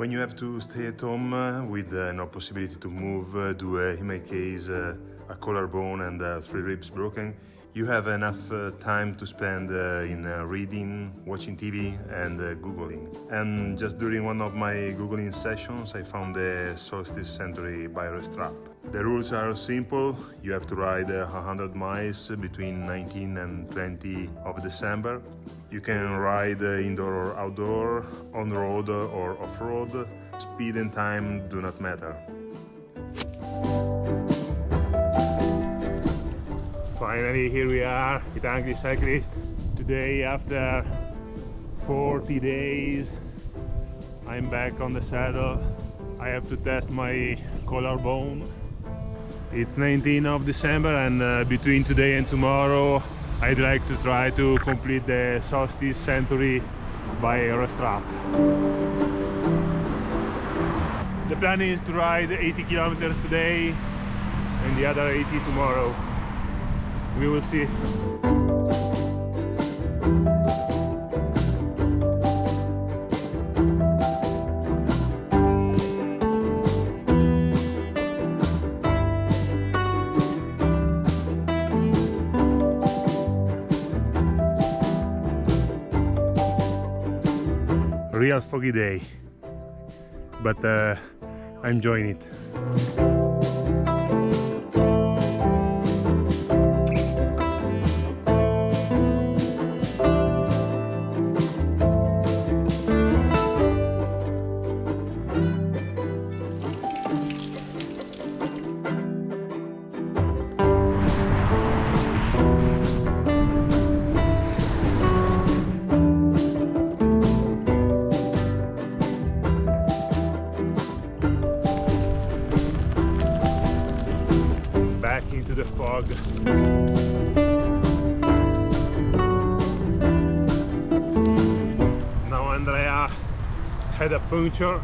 When you have to stay at home uh, with uh, no possibility to move, uh, due, uh, in my case, uh, a collarbone and uh, three ribs broken, you have enough uh, time to spend uh, in uh, reading, watching TV and uh, Googling. And just during one of my Googling sessions, I found the Solstice Century by Restrap. The rules are simple. You have to ride uh, 100 miles between 19 and 20 of December. You can ride uh, indoor or outdoor, on-road or off-road. Speed and time do not matter. Finally, here we are with Angry Cyclist. Today, after 40 days, I'm back on the saddle. I have to test my collarbone. It's 19th of December and uh, between today and tomorrow I'd like to try to complete the Solstice Century by Restrap. The plan is to ride 80 kilometers today and the other 80 tomorrow we will see. Real foggy day. But uh, I'm enjoying it the fog. Now Andrea had a puncture,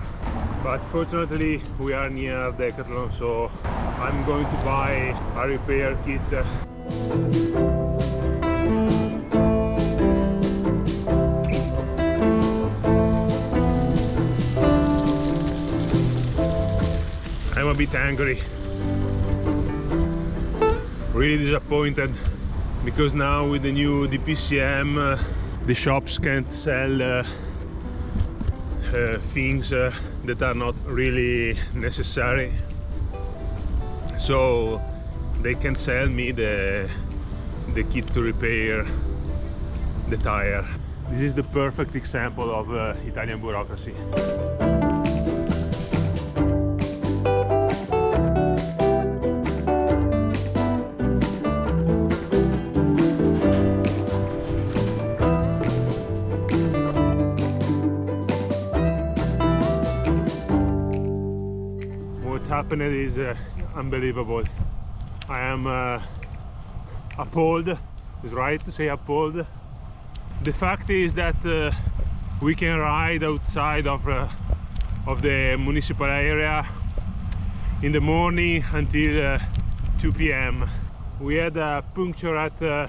but fortunately we are near Decathlon, so I'm going to buy a repair kit. I'm a bit angry really disappointed because now with the new DPCM uh, the shops can't sell uh, uh, things uh, that are not really necessary. So they can sell me the the kit to repair the tire. This is the perfect example of uh, Italian bureaucracy happened is uh, unbelievable. I am uh, appalled, it's right to say appalled. The fact is that uh, we can ride outside of, uh, of the municipal area in the morning until uh, 2 p.m. We had a puncture at uh,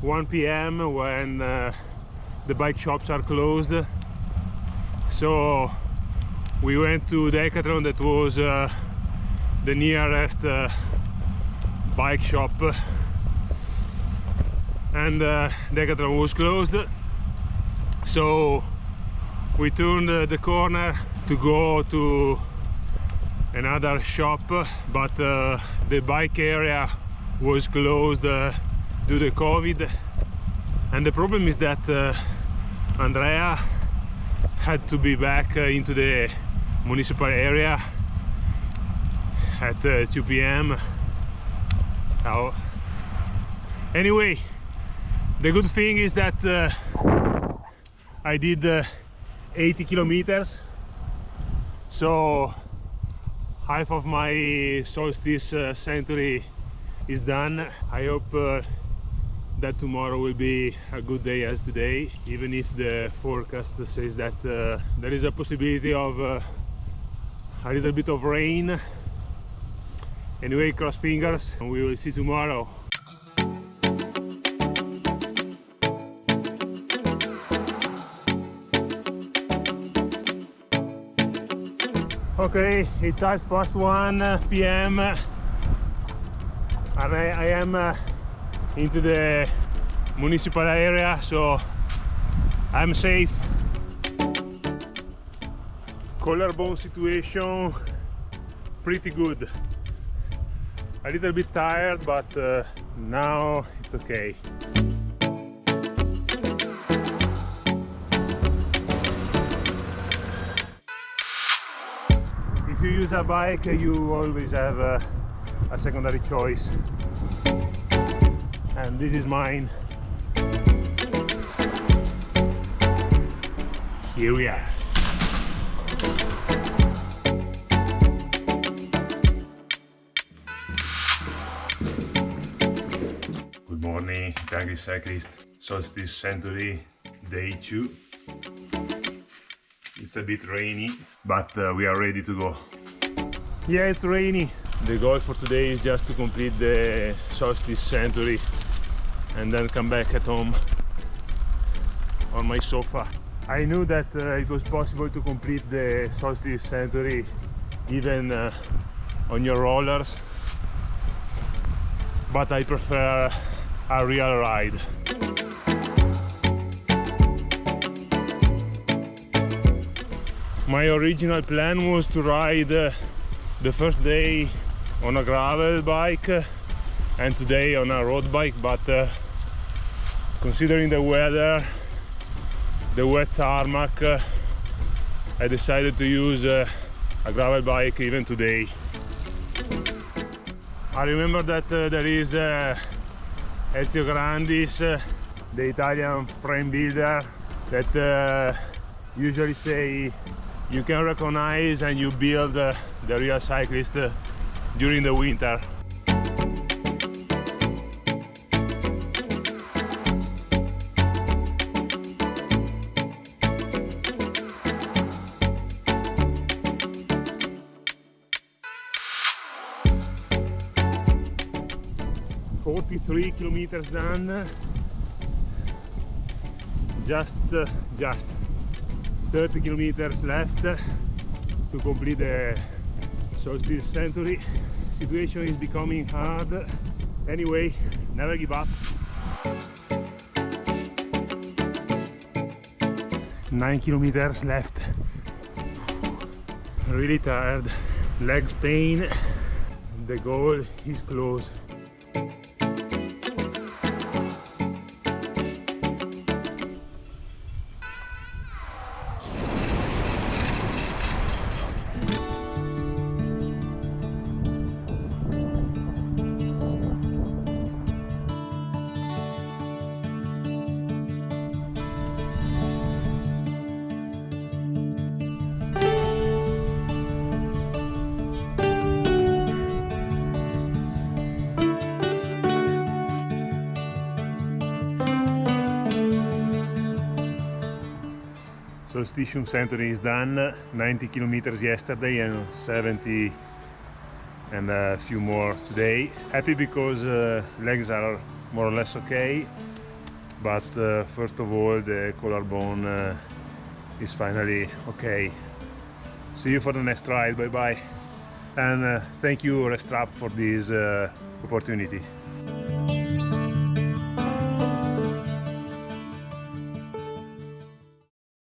1 p.m. when the bike shops are closed. So we went to Decathlon that was the nearest uh, bike shop. And uh, Decathlon was closed. So we turned the corner to go to another shop but uh, the bike area was closed uh, due to COVID. And the problem is that uh, Andrea had to be back into the municipal area at uh, 2 p.m. Now, anyway, the good thing is that uh, I did uh, 80 kilometers, so half of my solstice uh, century is done. I hope uh, that tomorrow will be a good day as today, even if the forecast says that uh, there is a possibility of a little bit of rain anyway cross fingers and we will see tomorrow Okay, it's half past 1 uh, p.m. and I, I am uh, into the municipal area, so I'm safe. Collarbone situation pretty good. A little bit tired, but uh, now it's okay. If you use a bike, you always have a, a secondary choice. And this is mine. Here we are. Morning, Tangy Cyclist. Solstice Century, day two. It's a bit rainy, but uh, we are ready to go. Yeah, it's rainy. The goal for today is just to complete the Solstice Century and then come back at home on my sofa. I knew that uh, it was possible to complete the Solstice Century even uh, on your rollers, but I prefer a real ride. My original plan was to ride uh, the first day on a gravel bike uh, and today on a road bike, but uh, considering the weather, the wet tarmac, uh, I decided to use uh, a gravel bike even today. I remember that uh, there is Ezio Grandis, the Italian frame builder, that uh, usually say you can recognize and you build uh, the real cyclist uh, during the winter. Forty-three kilometers done. Just, uh, just 30 kilometers left to complete the solstice century. Situation is becoming hard. Anyway never give up. Nine kilometers left. Really tired. Legs pain. The goal is close Solstitium Century is done 90 kilometers yesterday and 70 and a few more today. Happy because uh, legs are more or less okay but uh, first of all the collarbone uh, is finally okay. See you for the next ride. Bye bye and uh, thank you Restrap for this uh, opportunity